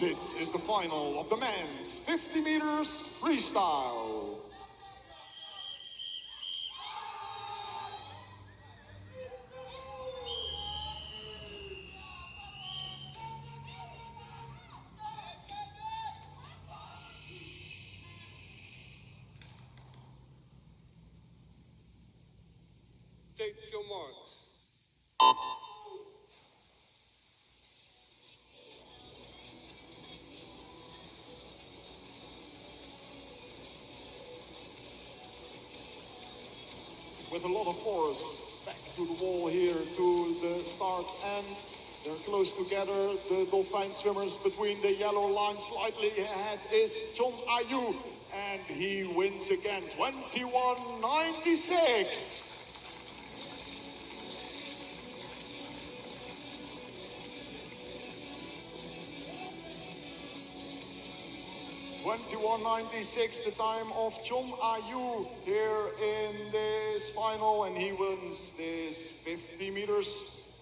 This is the final of the men's 50 meters freestyle. Take your marks. With a lot of force back to the wall here to the start and they're close together. The Dolphin swimmers between the yellow line slightly ahead is John Ayu and he wins again 21.96. Twenty-one ninety-six, the time of John Ayu here in final, and he wins this 50 meters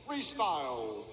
freestyle.